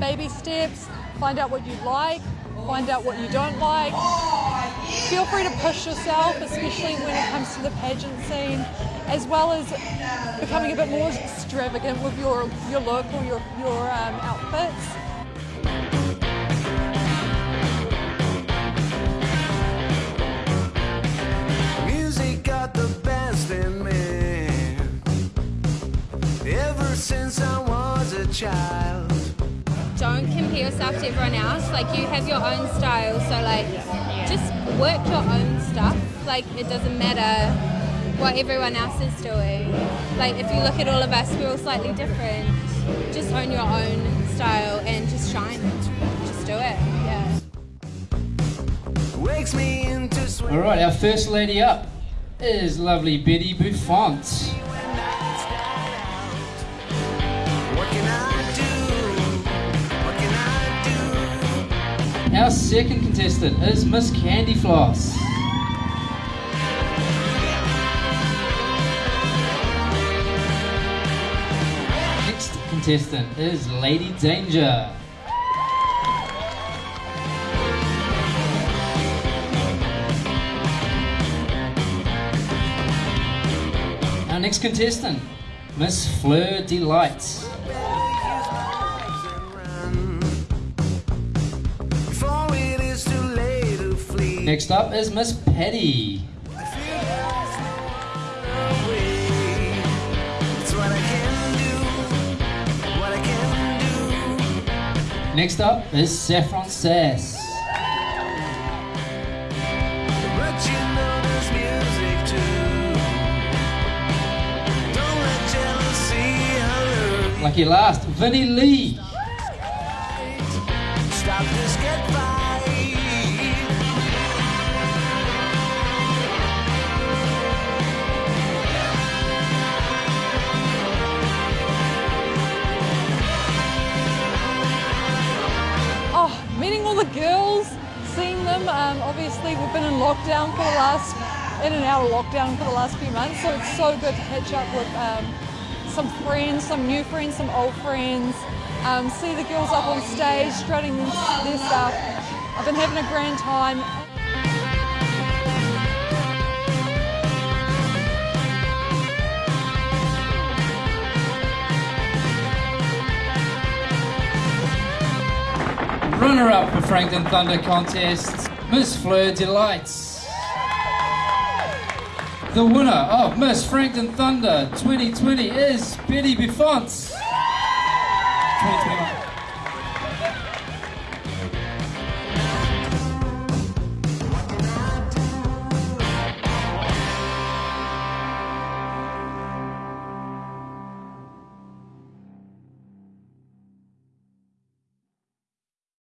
baby steps, find out what you like, find out what you don't like. Feel free to push yourself, especially when it comes to the pageant scene, as well as becoming a bit more extravagant with your, your look or your, your um, outfits. Music got the best in me ever since I was a child. Don't compare yourself to everyone else. Like you have your own style, so like just work your own stuff. Like it doesn't matter what everyone else is doing. Like if you look at all of us, we're all slightly different. Just own your own style and just shine. Just do it. Yeah. Wakes me into sweat. All right, our first lady up is lovely Betty Buffont. Our second contestant is Miss Candy Floss. Next contestant is Lady Danger. Our next contestant, Miss Fleur Delight. Next up is Miss Petty. It's what I can do. What I can do. Next up is Saffron Sass. But you know there's music too. Don't let jealousy alert. Lucky last, Vinnie Lee. The girls, seeing them. Um, obviously, we've been in lockdown for the last, in and out of lockdown for the last few months, so it's so good to catch up with um, some friends, some new friends, some old friends. Um, see the girls up on stage, strutting their stuff. I've been having a grand time. Runner up for Franklin Thunder contest, Miss Fleur Delights. The winner of Miss Franklin Thunder 2020 is Betty Buffont. 2021.